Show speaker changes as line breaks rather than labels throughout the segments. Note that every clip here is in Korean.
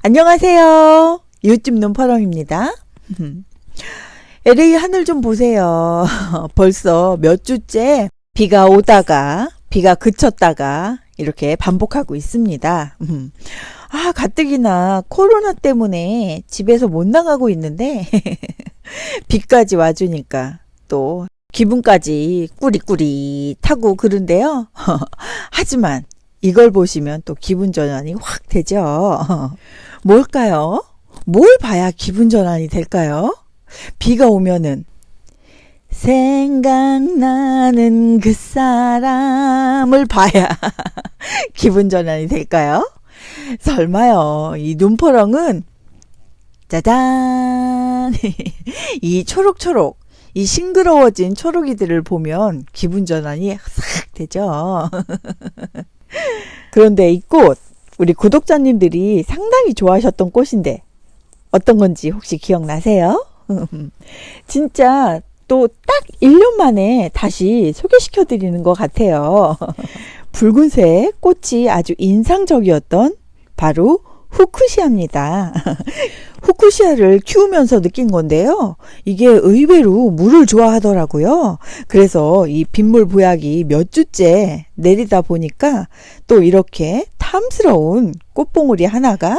안녕하세요. 요즘 눈파랑입니다. LA 하늘 좀 보세요. 벌써 몇 주째 비가 오다가 비가 그쳤다가 이렇게 반복하고 있습니다. 아, 가뜩이나 코로나 때문에 집에서 못 나가고 있는데 비까지 와주니까 또 기분까지 꾸리꾸리 타고 그런데요. 하지만 이걸 보시면 또 기분 전환이 확 되죠. 뭘까요? 뭘 봐야 기분 전환이 될까요? 비가 오면은 생각나는 그 사람을 봐야 기분 전환이 될까요? 설마요. 이 눈포렁은 짜잔 이 초록초록 이 싱그러워진 초록이들을 보면 기분 전환이 싹 되죠. 그런데 이 꽃, 우리 구독자님들이 상당히 좋아하셨던 꽃인데 어떤 건지 혹시 기억나세요? 진짜 또 딱 1년 만에 다시 소개시켜 드리는 것 같아요. 붉은색 꽃이 아주 인상적이었던 바로 후쿠시아입니다. 후쿠시아를 키우면서 느낀 건데요. 이게 의외로 물을 좋아하더라고요. 그래서 이 빗물 보약이 몇 주째 내리다 보니까 또 이렇게 탐스러운 꽃봉오리 하나가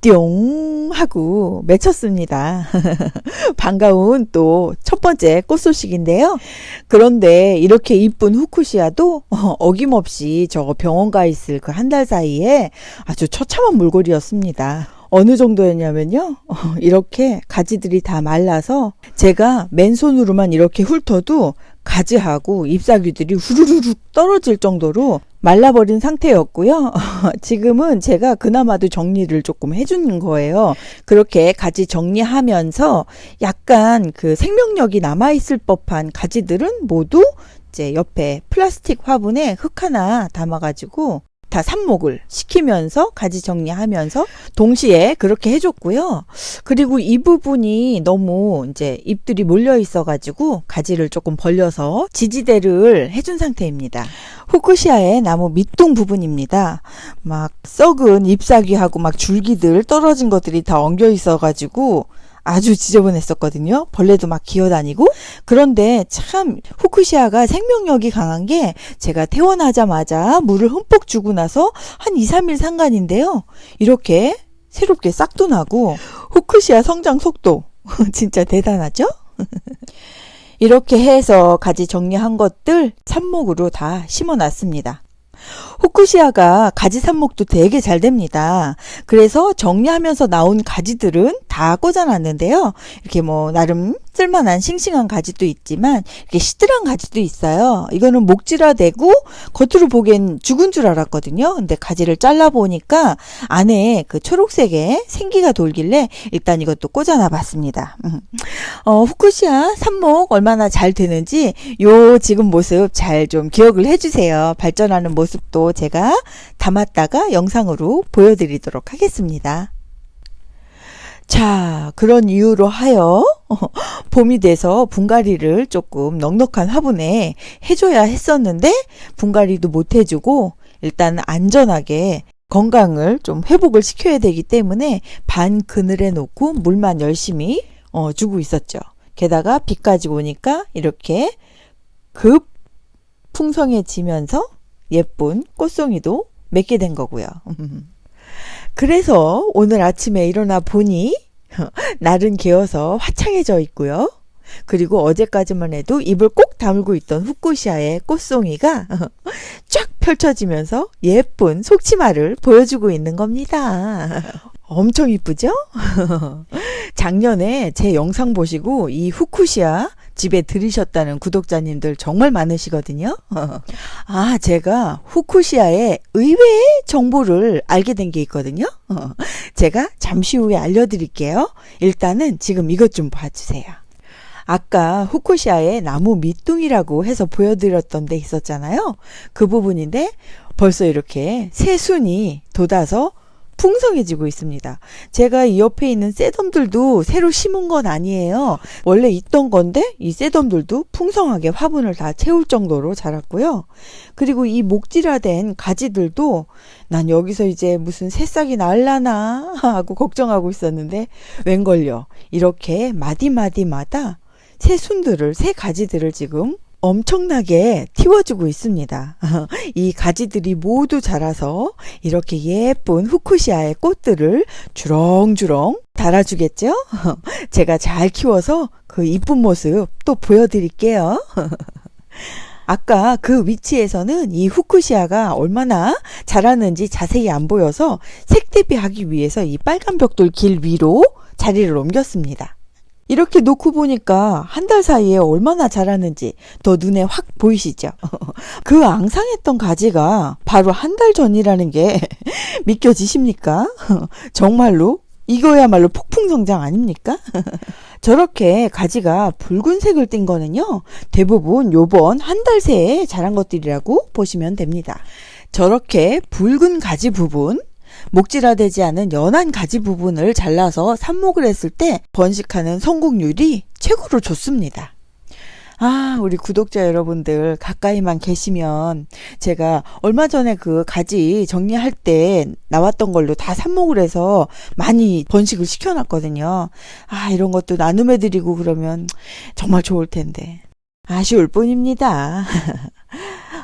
뿅 하고 맺혔습니다. 반가운 또 첫 번째 꽃 소식인데요. 그런데 이렇게 이쁜 후쿠시아도 어김없이 저 병원 가 있을 그 한 달 사이에 아주 처참한 물골이었습니다. 어느 정도였냐면요. 이렇게 가지들이 다 말라서 제가 맨손으로만 이렇게 훑어도 가지하고 잎사귀들이 후루룩 떨어질 정도로 말라버린 상태였고요. 지금은 제가 그나마도 정리를 조금 해주는 거예요. 그렇게 가지 정리하면서 약간 그 생명력이 남아있을 법한 가지들은 모두 이제 옆에 플라스틱 화분에 흙 하나 담아가지고 다 삽목을 시키면서 가지 정리하면서 동시에 그렇게 해줬고요. 그리고 이 부분이 너무 이제 잎들이 몰려 있어가지고 가지를 조금 벌려서 지지대를 해준 상태입니다. 후쿠시아의 나무 밑동 부분입니다. 막 썩은 잎사귀하고 막 줄기들 떨어진 것들이 다 엉겨 있어가지고 아주 지저분했었거든요. 벌레도 막 기어다니고. 그런데 참 후쿠시아가 생명력이 강한 게 제가 태어나자마자 물을 흠뻑 주고 나서 한 2, 3일 상간인데요. 이렇게 새롭게 싹도 나고 후쿠시아 성장 속도 진짜 대단하죠? 이렇게 해서 가지 정리한 것들 삽목으로 다 심어 놨습니다. 후쿠시아가 가지 삽목도 되게 잘 됩니다. 그래서 정리하면서 나온 가지들은 다 꽂아놨는데요. 이렇게 뭐 나름 쓸만한 싱싱한 가지도 있지만 이렇게 시들한 가지도 있어요. 이거는 목질화되고 겉으로 보기엔 죽은 줄 알았거든요. 근데 가지를 잘라 보니까 안에 그 초록색의 생기가 돌길래 일단 이것도 꽂아놔 봤습니다. 음. 어, 후쿠시아 삽목 얼마나 잘 되는지 요 지금 모습 잘 좀 기억을 해주세요. 발전하는 모습도 제가 담았다가 영상으로 보여드리도록 하겠습니다. 자, 그런 이유로 하여 봄이 돼서 분갈이를 조금 넉넉한 화분에 해줘야 했었는데 분갈이도 못 해주고 일단 안전하게 건강을 좀 회복을 시켜야 되기 때문에 반 그늘에 놓고 물만 열심히 어, 주고 있었죠. 게다가 비까지 오니까 이렇게 급 풍성해지면서 예쁜 꽃송이도 맺게 된 거고요. 그래서 오늘 아침에 일어나 보니 날은 개어서 화창해져 있고요. 그리고 어제까지만 해도 입을 꼭 다물고 있던 후쿠시아의 꽃송이가 쫙 펼쳐지면서 예쁜 속치마를 보여주고 있는 겁니다. 엄청 이쁘죠? 작년에 제 영상 보시고 이 후쿠시아 집에 들으셨다는 구독자님들 정말 많으시거든요. 아, 제가 후쿠시아의 의외의 정보를 알게 된 게 있거든요. 제가 잠시 후에 알려드릴게요. 일단은 지금 이것 좀 봐주세요. 아까 후쿠시아의 나무 밑둥이라고 해서 보여드렸던 데 있었잖아요. 그 부분인데 벌써 이렇게 새순이 돋아서 풍성해지고 있습니다. 제가 이 옆에 있는 쇠덤들도 새로 심은 건 아니에요. 원래 있던 건데 이 쇠덤들도 풍성하게 화분을 다 채울 정도로 자랐고요. 그리고 이 목질화된 가지들도 난 여기서 이제 무슨 새싹이 날라나 하고 걱정하고 있었는데 웬걸요. 이렇게 마디마디마다 새 순들을 새 가지들을 지금 엄청나게 틔워주고 있습니다. 이 가지들이 모두 자라서 이렇게 예쁜 후쿠시아의 꽃들을 주렁주렁 달아주겠죠? 제가 잘 키워서 그 이쁜 모습 또 보여드릴게요. 아까 그 위치에서는 이 후쿠시아가 얼마나 자랐는지 자세히 안 보여서 색대비하기 위해서 이 빨간 벽돌 길 위로 자리를 옮겼습니다. 이렇게 놓고 보니까 한 달 사이에 얼마나 자랐는지 더 눈에 확 보이시죠? 그 앙상했던 가지가 바로 한 달 전이라는 게 믿겨지십니까? 정말로 이거야말로 폭풍 성장 아닙니까? 저렇게 가지가 붉은색을 띈 거는요, 대부분 요번 한 달 새에 자란 것들이라고 보시면 됩니다. 저렇게 붉은 가지 부분, 목질화되지 않은 연한 가지 부분을 잘라서 삽목을 했을 때 번식하는 성공률이 최고로 좋습니다. 아, 우리 구독자 여러분들 가까이만 계시면 제가 얼마 전에 그 가지 정리할 때 나왔던 걸로 다 삽목을 해서 많이 번식을 시켜놨거든요. 아, 이런 것도 나눔해드리고 그러면 정말 좋을 텐데. 아쉬울 뿐입니다.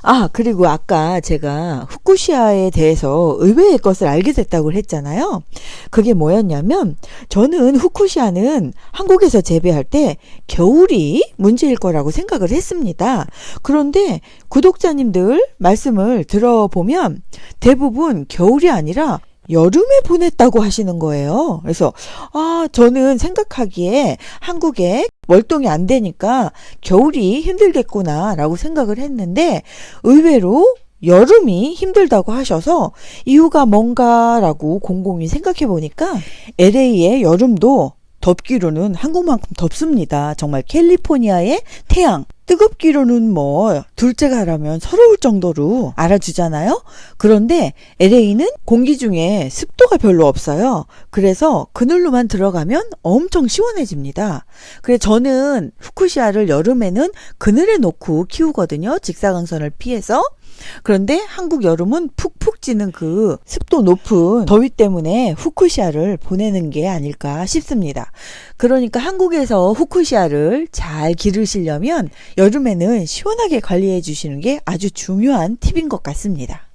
아, 그리고 아까 제가 후쿠시아에 대해서 의외의 것을 알게 됐다고 했잖아요. 그게 뭐였냐면, 저는 후쿠시아는 한국에서 재배할 때 겨울이 문제일 거라고 생각을 했습니다. 그런데 구독자님들 말씀을 들어보면 대부분 겨울이 아니라 여름에 보냈다고 하시는 거예요. 그래서, 아, 저는 생각하기에 한국에 월동이 안 되니까 겨울이 힘들겠구나 라고 생각을 했는데 의외로 여름이 힘들다고 하셔서 이유가 뭔가라고 곰곰이 생각해 보니까 LA의 여름도 덥기로는 한국만큼 덥습니다. 정말 캘리포니아의 태양. 뜨겁기로는 뭐 둘째가 하라면 서러울 정도로 알아주잖아요. 그런데 LA는 공기 중에 습도가 별로 없어요. 그래서 그늘로만 들어가면 엄청 시원해집니다. 그래 저는 후쿠시아를 여름에는 그늘에 놓고 키우거든요. 직사광선을 피해서. 그런데 한국 여름은 푹푹 찌는 그 습도 높은 더위 때문에 후쿠시아를 보내는 게 아닐까 싶습니다. 그러니까 한국에서 후쿠시아를 잘 기르시려면 여름에는 시원하게 관리해 주시는 게 아주 중요한 팁인 것 같습니다.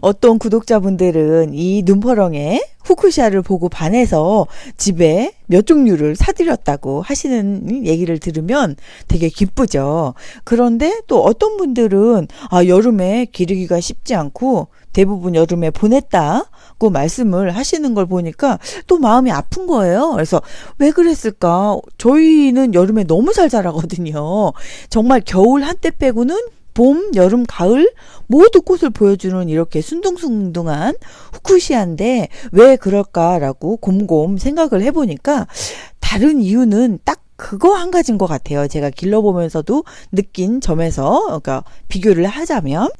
어떤 구독자분들은 이 눈퍼렁에 후쿠시아를 보고 반해서 집에 몇 종류를 사드렸다고 하시는 얘기를 들으면 되게 기쁘죠. 그런데 또 어떤 분들은 아, 여름에 기르기가 쉽지 않고 대부분 여름에 보냈다고 말씀을 하시는 걸 보니까 또 마음이 아픈 거예요. 그래서 왜 그랬을까? 저희는 여름에 너무 잘 자라거든요. 정말 겨울 한때 빼고는 봄, 여름, 가을 모두 꽃을 보여주는 이렇게 순둥순둥한 후쿠시아인데 왜 그럴까라고 곰곰 생각을 해보니까 다른 이유는 딱 그거 한 가지인 것 같아요. 제가 길러보면서도 느낀 점에서 그러니까 비교를 하자면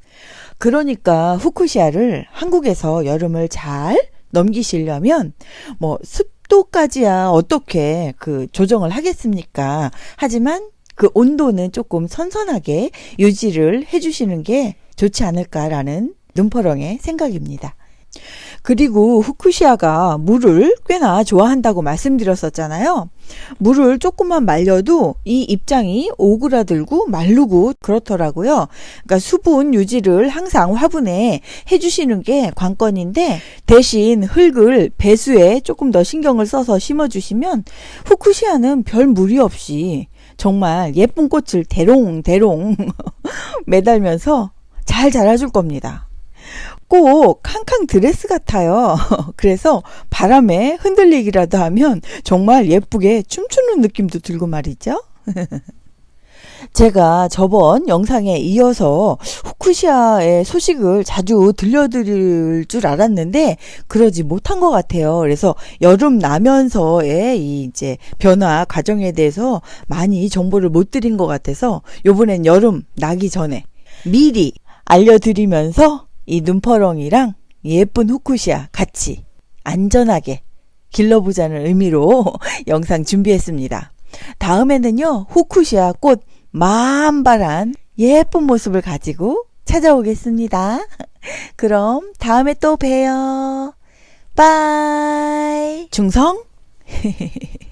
그러니까 후쿠시아를 한국에서 여름을 잘 넘기시려면 뭐 습도까지야 어떻게 그 조정을 하겠습니까? 하지만 그 온도는 조금 선선하게 유지를 해주시는 게 좋지 않을까라는 눈퍼렁의 생각입니다. 그리고 후쿠시아가 물을 꽤나 좋아한다고 말씀드렸었잖아요. 물을 조금만 말려도 이 입장이 오그라들고 마르고 그렇더라고요. 그러니까 수분 유지를 항상 화분에 해주시는 게 관건인데 대신 흙을 배수에 조금 더 신경을 써서 심어주시면 후쿠시아는 별 무리 없이 정말 예쁜 꽃을 대롱대롱 매달면서 잘 자라줄 겁니다. 꼭 캉캉 드레스 같아요. 그래서 바람에 흔들리기라도 하면 정말 예쁘게 춤추는 느낌도 들고 말이죠. 제가 저번 영상에 이어서 후쿠시아의 소식을 자주 들려드릴 줄 알았는데 그러지 못한 것 같아요. 그래서 여름 나면서의 이 이제 변화 과정에 대해서 많이 정보를 못 드린 것 같아서 요번엔 여름 나기 전에 미리 알려드리면서 이 눈퍼렁이랑 예쁜 후쿠시아 같이 안전하게 길러보자는 의미로 영상 준비했습니다. 다음에는요, 후쿠시아 꽃 만발한 예쁜 모습을 가지고 찾아오겠습니다. 그럼 다음에 또 봬요. 빠이. 중성?